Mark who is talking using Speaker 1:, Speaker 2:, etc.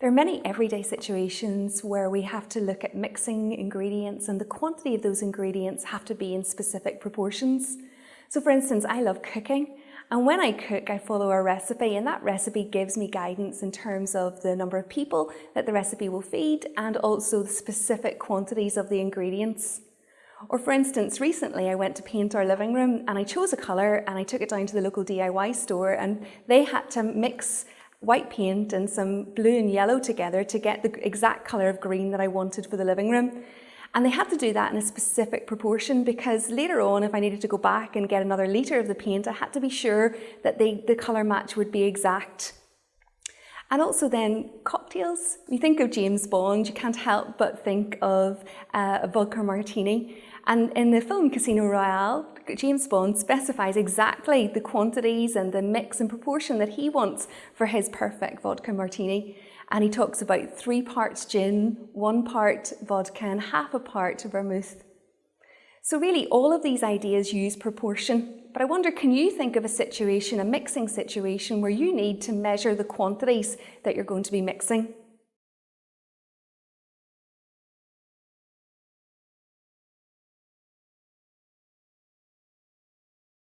Speaker 1: There are many everyday situations where we have to look at mixing ingredients and the quantity of those ingredients have to be in specific proportions. So for instance, I love cooking and when I cook, I follow a recipe and that recipe gives me guidance in terms of the number of people that the recipe will feed and also the specific quantities of the ingredients. Or for instance, recently I went to paint our living room and I chose a colour and I took it down to the local DIY store and they had to mix white paint and some blue and yellow together to get the exact colour of green that I wanted for the living room. And they had to do that in a specific proportion because later on, if I needed to go back and get another litre of the paint, I had to be sure that the, the colour match would be exact. And also then cocktails. You think of James Bond, you can't help but think of uh, a vodka martini. And in the film Casino Royale, James Bond specifies exactly the quantities and the mix and proportion that he wants for his perfect vodka martini. And he talks about three parts gin, one part vodka and half a part vermouth. So really all of these ideas use proportion. But I wonder, can you think of a situation, a mixing situation, where you need to measure the quantities that you're going to be mixing?